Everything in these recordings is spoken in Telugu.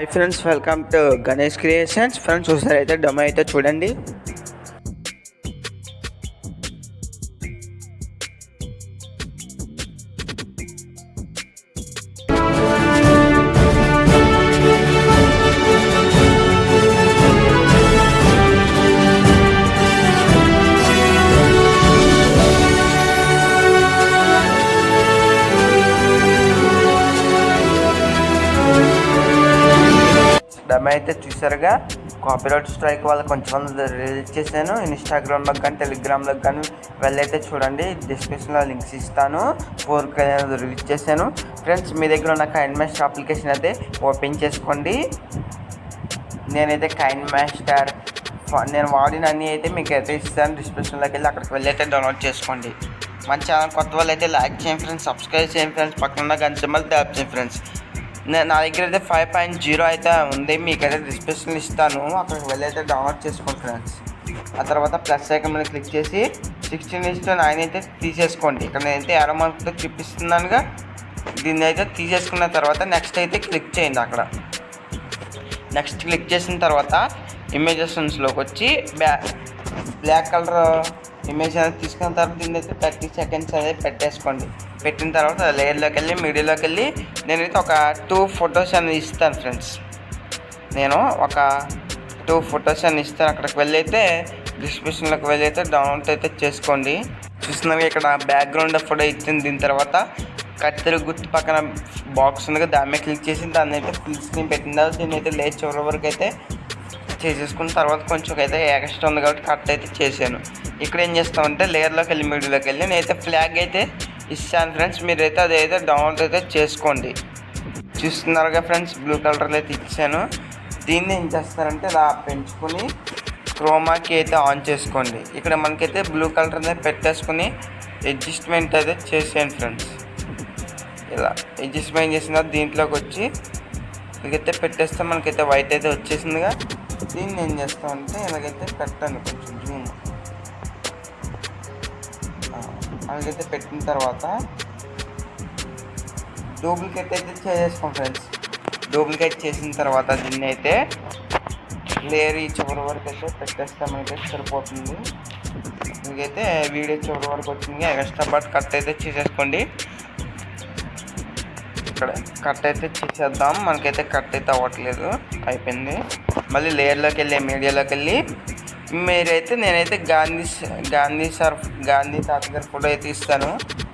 Hi friends welcome to Ganesh creations friends ఒకసారి అయితే డొమ అయితే చూడండి. చూసారుగా కాపీరైట్ స్ట్రైక్ వల్ల కొంచెం రిలీజ్ చేశాను. ఇన్స్టాగ్రామ్లో కానీ టెలిగ్రామ్లో కానీ వెళ్ళైతే చూడండి. డిస్క్రిప్షన్లో లింక్స్ ఇస్తాను. ఫోర్ రిలీజ్ చేశాను. ఫ్రెండ్స్ మీ దగ్గర ఉన్న కైండ్ మాస్టర్ అప్లికేషన్ అయితే ఓపెన్ చేసుకోండి. నేనైతే కైండ్ మాస్టర్ నేను వాడిన అన్ని అయితే మీకు అయితే ఇస్తాను. డిస్క్రిప్షన్లోకి వెళ్ళి అక్కడికి వెళ్ళి అయితే డౌన్లోడ్ చేసుకోండి. మన ఛానల్ కొత్త వాళ్ళు అయితే లైక్ చేయండి ఫ్రెండ్స్ సబ్స్క్రైబ్ చేయండి ఫ్రెండ్స్ పక్కన గంట సింబల్ ట్యాప్ చేయండి ఫ్రెండ్స్ నా దగ్గర అయితే ఫైవ్ పాయింట్ జీరో అయితే ఉంది. మీకైతే డిస్క్రిప్షన్ ఇస్తాను. అక్కడికి వెళ్ళి అయితే డౌన్లోడ్ చేసుకోండి ఫ్రెండ్స్ ఆ తర్వాత ప్లస్ ఐకన్ మీద క్లిక్ చేసి సిక్స్టీన్ ఇస్టు నైన్ అయితే తీసేసుకోండి. ఇక్కడ నేనైతే ఎర మార్క్తో చూపిస్తున్నానుగా. దీన్ని అయితే తీసేసుకున్న తర్వాత నెక్స్ట్ అయితే క్లిక్ చేయండి అక్కడ. నెక్స్ట్ క్లిక్ చేసిన తర్వాత ఇమేజెస్లోకి వచ్చి బ్యా బ్లాక్ కలర్ ఇమేజ్ అనేది తీసుకున్న తర్వాత దీన్ని అయితే థర్టీ సెకండ్స్ అనేది పెట్టేసుకోండి. పెట్టిన తర్వాత లేయర్లోకి వెళ్ళి మీడియాలోకి వెళ్ళి నేనైతే ఒక టూ ఫొటోస్ అనేది ఇస్తాను ఫ్రెండ్స్. నేను ఒక టూ ఫొటోస్ అని ఇస్తాను. అక్కడికి వెళ్ళి అయితే డిస్క్రిప్షన్లోకి వెళ్ళైతే డౌన్లోడ్ అయితే చేసుకోండి. చూస్తున్నాక ఇక్కడ బ్యాక్గ్రౌండ్ ఫోటో ఇచ్చింది. దీని తర్వాత కత్తెర గుర్తు పక్కన బాక్స్ ఉంది కదా దాని మీద క్లిక్ చేసి దాన్ని అయితే ఫుల్ స్క్రీన్ పెట్టిన తర్వాత దీన్ని అయితే లేచి చివరి వరకు అయితే చేసేసుకున్న తర్వాత కొంచెం అయితే ఎక్స్ట్రా ఉంది కాబట్టి కట్ అయితే చేశాను. ఇక్కడ ఏం చేస్తామంటే లేయర్లోకి వెళ్ళి మీడియోలోకి వెళ్ళి నేనైతే ఫ్లాగ్ అయితే ఇస్తాను ఫ్రెండ్స్ మీరైతే అదైతే డౌన్లోడ్ అయితే చేసుకోండి. చూస్తున్నారుగా ఫ్రెండ్స్ బ్లూ కలర్లో అయితే ఇచ్చాను. దీన్ని ఏం చేస్తారంటే ఇలా పెంచుకొని క్రోమాకి అయితే ఆన్ చేసుకోండి. ఇక్కడ మనకైతే బ్లూ కలర్ అనేది పెట్టేసుకుని అడ్జస్ట్మెంట్ అయితే చేసేయండి ఫ్రెండ్స్ ఇలా అడ్జస్ట్మెంట్ చేసిన దీంట్లోకి వచ్చి ఇలాగైతే పెట్టేస్తే మనకైతే వైట్ అయితే వచ్చేసిందిగా. దీన్ని ఏం చేస్తామంటే ఇలాగైతే పెట్టండి కొంచెం జూమ్ అలాగైతే పెట్టిన తర్వాత డూప్లికేట్ అయితే చేసేసుకోండి ఫ్రెండ్స్ డూప్లికేట్ చేసిన తర్వాత దీన్ని అయితే లేయర్ ఈ చివరి వరకు అయితే పెట్టేస్తామైతే సరిపోతుంది. మీకైతే వీడియో చివరి వరకు వచ్చింది. ఎక్స్ట్రా పార్ట్ కట్ అయితే చేసేసుకోండి. ఇక్కడ కట్ అయితే చేసేద్దాం. మనకైతే కట్ అయితే అవ్వట్లేదు. అయిపోయింది. మళ్ళీ లేయర్లోకి వెళ్ళి మీడియాలోకి వెళ్ళి మీరైతే నేనైతే గాంధీ గాంధీ సార్ గాంధీ తాతగారి ఫోటో అయితే ఇస్తాను.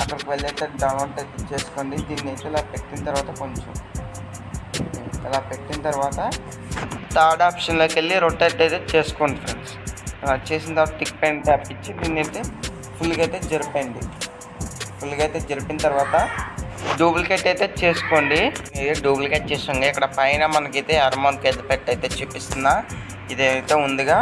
అక్కడికి వెళ్ళి అయితే డౌన్లోడ్ అయితే చేసుకోండి. దీన్ని అయితే ఇలా పెట్టిన తర్వాత కొంచెం ఇలా పెట్టిన తర్వాత థర్డ్ ఆప్షన్లోకి వెళ్ళి రొటేట్ అయితే చేసుకోండి ఫ్రెండ్స్ అలా చేసిన తర్వాత టిక్ పెయిన్ ట్యాప్ ఇచ్చి దీన్ని అయితే ఫుల్గా అయితే జరిపండి ఫుల్గా అయితే జరిపిన తర్వాత డూప్లికేట్ అయితే చేసుకోండి. ఇది డూప్లికేట్ చేస్తుంది ఇక్కడ పైన మనకైతే అరమౌంట్కి అయితే పెట్టి అయితే చూపిస్తున్నా. ఇదైతే ఉందిగా.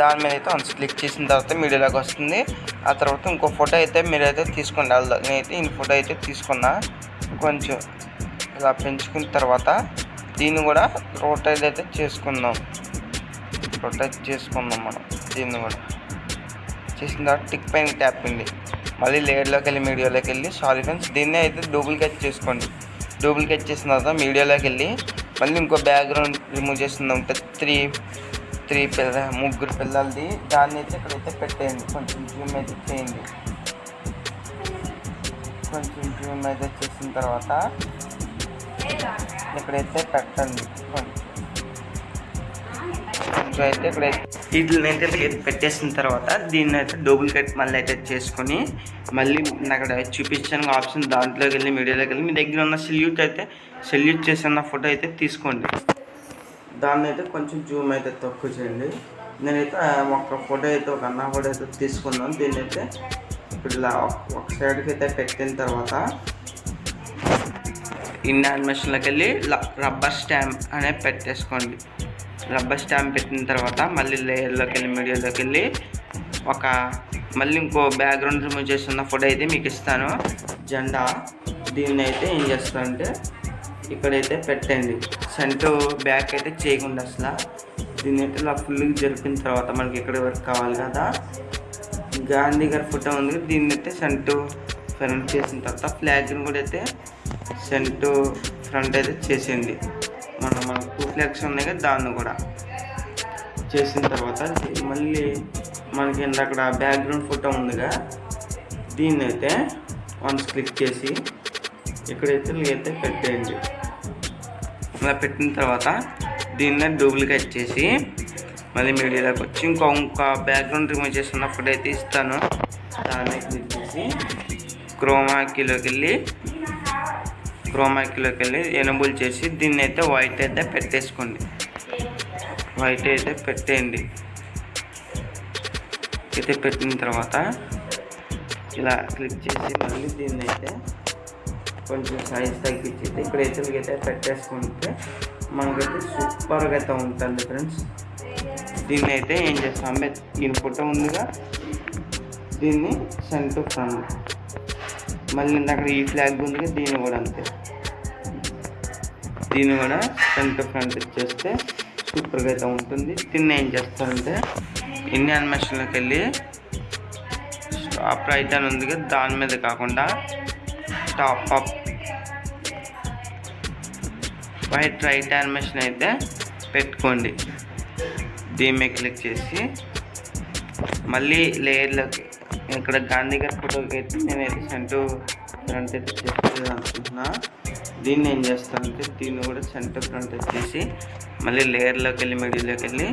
దాని మీద అయితే వన్స్ క్లిక్ చేసిన తర్వాత మీడియాలోకి వస్తుంది. ఆ తర్వాత ఇంకో ఫోటో అయితే మీరైతే తీసుకోండి. అలా నేనైతే ఈ ఫోటో అయితే తీసుకున్నా. కొంచెం ఇలా పెంచుకున్న తర్వాత దీన్ని కూడా రొటేట్ అయితే చేసుకుందాం. రొటేట్ చేసుకుందాం మనం. దీన్ని కూడా. చేసిన తర్వాత టిక్ పైన ట్యాప్ అండి మళ్ళీ లేయర్లోకి వెళ్ళి మీడియాలోకి వెళ్ళి సారీ ఫ్రెండ్స్ దీన్ని అయితే డూప్లికేట్ చేసుకోండి. డూప్లికేట్ చేసిన తర్వాత మీడియాలోకి వెళ్ళి మళ్ళీ ఇంకో బ్యాక్గ్రౌండ్ రిమూవ్ చేస్తుంది ఉంటుంది త్రీ త్రీ పిల్ల ముగ్గురు పిల్లలది. దాన్ని అయితే ఇక్కడైతే పెట్టేయండి. కొంచెం జూమ్ అయితే చేయండి. కొంచెం జూమ్ అయితే చేసిన తర్వాత ఇక్కడైతే పెట్టండి. కొంచెం. సో అయితే ఇక్కడ వీటిని అయితే పెట్టేసిన తర్వాత దీన్ని అయితే డూప్లికేట్ మళ్ళీ అయితే చేసుకొని మళ్ళీ నేను అక్కడ చూపించాను ఆప్షన్ దాంట్లోకి వెళ్ళి మీడియాలోకి వెళ్ళి మీ దగ్గర ఉన్న సెల్యూట్ అయితే సెల్యూట్ చేసిన ఫోటో అయితే తీసుకోండి. దాన్ని అయితే కొంచెం జూమ్ అయితే తక్కువ చేయండి. నేనైతే ఒక ఫోటో అయితే ఒక అన్న ఫోటో అయితే తీసుకున్నాను. దీన్ని అయితే ఇప్పుడు ఇలా ఒక- సైడ్కి అయితే పెట్టిన తర్వాత ఇన్ యానిమేషన్లోకి వెళ్ళి రబ్బర్ స్టాంప్ అనేది పెట్టేసుకోండి. రబ్బర్ స్టాంప్ పెట్టిన తర్వాత మళ్ళీ లేయర్లోకి వెళ్ళి మీడియాలోకి వెళ్ళి ఒక మళ్ళీ ఇంకో బ్యాక్గ్రౌండ్ రిమూవ్ చేస్తున్న ఫోటో అయితే మీకు ఇస్తాను. జెండా దీన్ని అయితే ఏం చేస్తానంటే ఇక్కడైతే పెట్టండి. సెంటు బ్యాక్ అయితే చేయకుండా అసలు దీన్ని అయితే ఇలా ఫుల్గా జరిపిన తర్వాత మనకి ఇక్కడ వరకు కావాలి కదా. గాంధీ గారి ఫోటో ఉంది. దీన్ని అయితే సెంటు ఫ్రంట్ చేసిన తర్వాత ఫ్లాగ్ని కూడా అయితే సెంటు ఫ్రంట్ అయితే చేసేయండి. మనం ఫ్లెక్స్ ఉన్నాయి కదా దాన్ని కూడా. చేసిన తర్వాత మళ్ళీ మనకి అక్కడ బ్యాక్గ్రౌండ్ ఫోటో ఉందిగా దీన్ని అయితే వన్స్ క్లిక్ చేసి ఇక్కడైతే అయితే పెట్టేయండి. అలా పెట్టిన తర్వాత దీన్ని డూప్లికేట్ చేసి మళ్ళీ మీడియాలోకి వచ్చి ఇంకో ఇంకా బ్యాక్గ్రౌండ్ రిమూవ్ చేస్తున్నప్పుడు అయితే ఇస్తాను. దాన్ని క్లిక్ చేసి క్రోమాకీలోకి వెళ్ళి క్రోమాకీలోకి వెళ్ళి ఎనబుల్ చేసి దీన్ని అయితే వైట్ అయితే పెట్టేసుకోండి. వైట్ అయితే పెట్టేయండి. అయితే పెట్టిన తర్వాత ఇలా క్లిక్ చేసి మళ్ళీ దీన్ని అయితే కొంచెం సైజ్ తగ్గించి ఇక్కడైతే అయితే పెట్టేసుకుంటే మనకైతే సూపర్గా అయితే ఉంటుంది ఫ్రెండ్స్ దీన్ని అయితే ఏం చేస్తాం? దీని ఫోటో ఉందిగా దీన్ని సెంటర్ ఫ్రంట్ మళ్ళీ అక్కడ ఈ ఫ్లాగ్ ఉందిగా దీన్ని కూడా అంతే. దీన్ని కూడా ఫ్రంట్ ఫ్రంట్ ఇచ్చేస్తే సూపర్గా అయితే ఉంటుంది. దీన్ని ఏం చేస్తారంటే ఇండియన్ మెషిన్లోకి వెళ్ళి స్టాప్ రైట్ అని ఉంది కదా దాని మీద కాకుండా top up white right animation అయితే పెట్టుకోండి. దీని మీద క్లిక్ చేసి మళ్ళీ లేయర్లోకి ఇక్కడ గాంధీ గారి ఫోటోకి అయితే నేనైతే సెంటర్ ఫ్రంట్ అయితే చేస్తుంది అనుకుంటున్నా దీన్ని ఏం చేస్తానంటే దీన్ని కూడా సెంటర్ ఫ్రంట్ వచ్చేసి మళ్ళీ లేయర్లోకి వెళ్ళి మిడిల్లోకి వెళ్ళి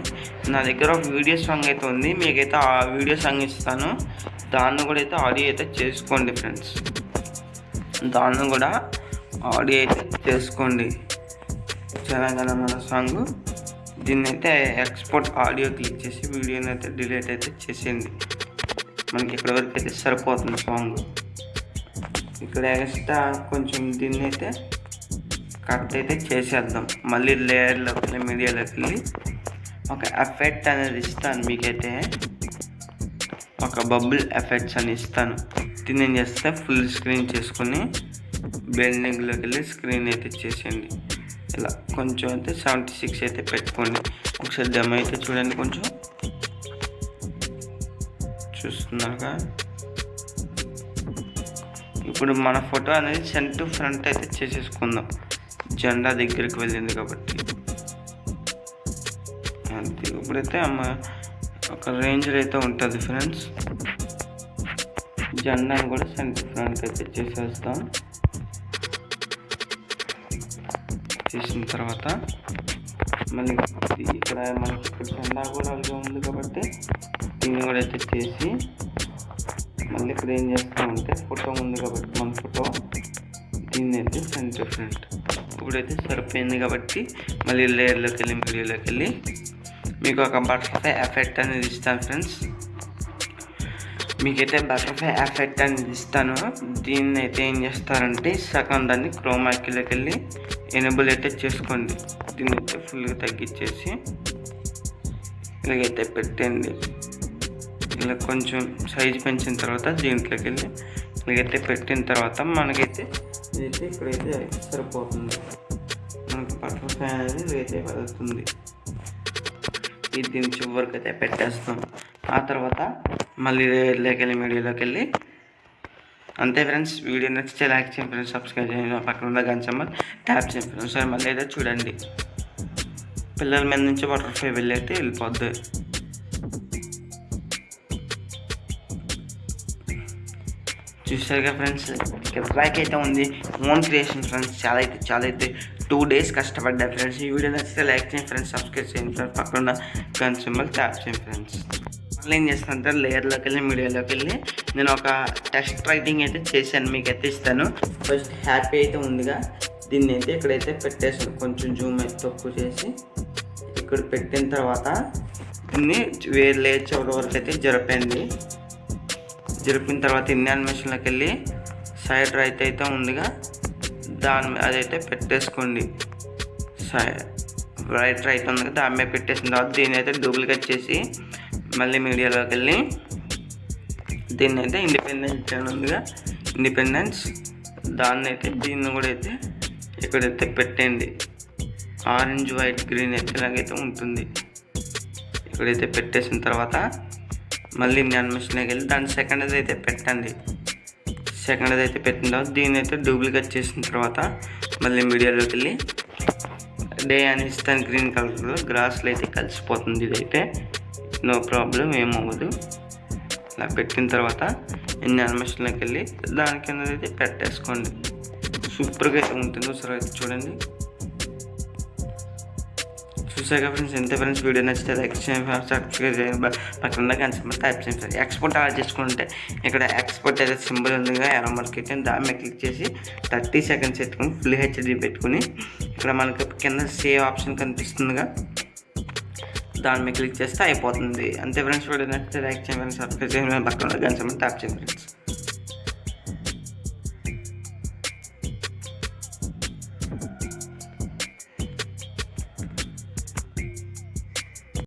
నా దగ్గర ఒక వీడియో సాంగ్ అయితే ఉంది. మీకైతే ఆ వీడియో సాంగ్ ఇస్తాను. దాన్ని కూడా అయితే ఆడియో అయితే చేసుకోండి ఫ్రెండ్స్ దాన్ని కూడా ఆడియో అయితే చేసుకోండి. తెలంగాణ మన సాంగ్ దీన్ని అయితే ఎక్స్పోర్ట్ ఆడియో క్లిక్ చేసి వీడియోని అయితే డిలీట్ అయితే చేసేయండి. మనకి ఇక్కడ వరకు అయితే సరిపోతుంది సాంగ్ ఇక్కడ ఎక్స్ట్రా కొంచెం దీన్ని అయితే కట్ అయితే చేసేద్దాం. మళ్ళీ లేయర్లోకి వెళ్ళి మీడియాలోకి వెళ్ళి ఒక ఎఫెక్ట్ అనేది ఇస్తాను మీకైతే. ఒక బబుల్ ఎఫెక్ట్స్ అని ఇస్తాను. దీన్ని ఏం చేస్తే ఫుల్ స్క్రీన్ చేసుకుని బిల్డింగ్లోకి వెళ్ళి స్క్రీన్ అయితే చేసేయండి. ఇలా కొంచెం అయితే సెవెంటీ సిక్స్ అయితే పెట్టుకోండి. ఒకసారి దమ్ అయితే చూడండి కొంచెం. చూస్తున్నాక ఇప్పుడు మన ఫోటో అనేది సెంటర్ ఫ్రంట్ అయితే చేసేసుకుందాం. జెండా దగ్గరికి వెళ్ళింది కాబట్టి. అంతే ఇప్పుడైతే అమ్మ ఒక రేంజ్లో అయితే ఉంటుంది ఫ్రెండ్స్. జెండాను కూడా సెంట్ ఫ్రంట్ అయితే చేసేస్తాం. చేసిన తర్వాత మళ్ళీ ఇక్కడ మనకి ఇక్కడ జెండా కూడా అలాగే ఉంది కాబట్టి దీన్ని కూడా అయితే చేసి మళ్ళీ ఇక్కడ ఏం చేస్తామంటే ఫోటో ఉంది కాబట్టి మన ఫోటో దీన్ని అయితే సెంటర్ ఫ్రంట్. ఇప్పుడైతే సరిపోయింది కాబట్టి మళ్ళీ లేయర్లోకి వెళ్ళి మీడియోలోకి వెళ్ళి మీకు ఒక బటర్ఫ్లై ఎఫెక్ట్ అనేది ఇస్తాను ఫ్రెండ్స్ మీకైతే బటర్ఫ్లై ఎఫెక్ట్ అనేది ఇస్తాను. దీన్ని అయితే ఏం చేస్తారంటే సగం దాన్ని క్రోమాకిలోకి వెళ్ళి ఎనబుల్ అయితే చేసుకోండి. దీన్ని అయితే ఫుల్గా తగ్గించేసి ఇలాగైతే పెట్టండి ఇలా కొంచెం సైజు పెంచిన తర్వాత దీంట్లోకి వెళ్ళి ఇలాగైతే పెట్టిన తర్వాత మనకైతే ఇదైతే ఇక్కడైతే సరిపోతుంది. మనకి బటర్ఫ్లై అనేది ఇదైతే వెళ్తుంది ఇది దీని చివరికి అయితే పెట్టేస్తాం. ఆ తర్వాత మళ్ళీ లేకెళ్ళి మీడియాలోకి వెళ్ళి అంతే ఫ్రెండ్స్. వీడియో నచ్చితే లైక్ చేయండి ఫ్రెండ్స్. సబ్స్క్రైబ్ చేయండి. పక్కన ఉన్న గంచమ్మ ట్యాప్ చేయండి ఫ్రెండ్స్. సరే మళ్ళీ అయితే చూడండి. పిల్లల మీద నుంచి బటర్ఫ్లై వెళ్ళి అయితే వెళ్ళిపోద్ది. చూసారుగా ఫ్రెండ్స్? ఇక్కడ ట్రాక్ అయితే ఉంది. Own creation friends. చాలా అయితే చాలా అయితే టూ డేస్ కష్టపడ్డా ఫ్రెండ్స్. ఈ వీడియో నచ్చితే లైక్ చేయండి ఫ్రెండ్స్. సబ్స్క్రైబ్ చేయండి ఫ్రెండ్స్. పక్కన గన్ సింబల్ ట్యాప్ చేయండి ఫ్రెండ్స్. మళ్ళీ ఏం చేస్తానంటే లేయర్లోకి వెళ్ళి మీడియాలోకి వెళ్ళి నేను ఒక టెస్ట్ రైటింగ్ అయితే చేశాను మీకు అయితే ఇస్తాను. ఫస్ట్ హ్యాపీ అయితే ఉందిగా. దీన్ని అయితే ఇక్కడైతే పెట్టేసాను కొంచెం జూమ్ అయితే తక్కువ చేసి ఇక్కడ పెట్టిన తర్వాత దీన్ని వేరే లేయర్ చివరి వరకు అయితే జరిపింది జరిపిన తర్వాత ఇన్ని అనిమేషన్లోకి వెళ్ళి సైడ్ రైట్ అయితే ఉందిగా. దాని మీద అదైతే పెట్టేసుకోండి. సైడ్ రైట్ రైట్ ఉంది కదా దాని మీద పెట్టేసిన తర్వాత దీన్ని అయితే డూప్లికేట్ చేసి మళ్ళీ మీడియాలోకి వెళ్ళి దీన్ని అయితే ఇండిపెండెన్స్ ఛానల్ ఉందిగా. ఇండిపెండెన్స్ దాన్ని అయితే దీన్ని కూడా అయితే ఇక్కడైతే పెట్టండి ఆరెంజ్ వైట్ గ్రీన్ అయితే ఇలాగైతే ఉంటుంది. ఇక్కడైతే పెట్టేసిన తర్వాత మళ్ళీ ఇండియన్ మిషన్కి వెళ్ళి దాని సెకండ్ అయితే పెట్టండి. సెకండ్ అయితే పెట్టిన తర్వాత దీన్ని అయితే డూప్లికేట్ చేసిన తర్వాత మళ్ళీ మీడియాలోకి వెళ్ళి డే అనేసి దాని గ్రీన్ కలర్లో గ్రాస్లో అయితే కలిసిపోతుంది ఇదైతే. నో ప్రాబ్లం ఏమవ్వదు ఇలా పెట్టిన తర్వాత ఎన్ని అనిమేషన్లోకి వెళ్ళి దాని కింద అయితే పెట్టేసుకోండి. సూపర్గా అయితే ఉంటుంది ఒకసారి అయితే చూడండి. చూసాక ఫ్రెండ్స్ ఎంత ఫ్రెండ్స్ వీడియో నచ్చితే లైక్ చేయండి సబ్స్క్రైబ్ చేయండి పక్కన కానీ సింబల్ టైప్ చేయండి సార్ ఎక్స్పోర్ట్ ఆర్డర్ చేసుకుంటే ఇక్కడ ఎక్స్పోర్ట్ అయితే సింబల్ ఉంది ఎలా మార్కెట్ దాని మీద క్లిక్ చేసి థర్టీ సెకండ్స్ పెట్టుకుని ఫుల్ హెచ్డి పెట్టుకుని ఇక్కడ మనకి కింద సేవ్ ఆప్షన్ కనిపిస్తుందిగా. దాని మీద క్లిక్ చేస్తే అయిపోతుంది. అంతే ఫ్రెండ్స్ వీడియో నచ్చితే లైక్ చేయండి సబ్స్క్రైబ్ చేయండి పక్కన ఉన్న ట్యాప్ చేయండి ఫ్రెండ్స్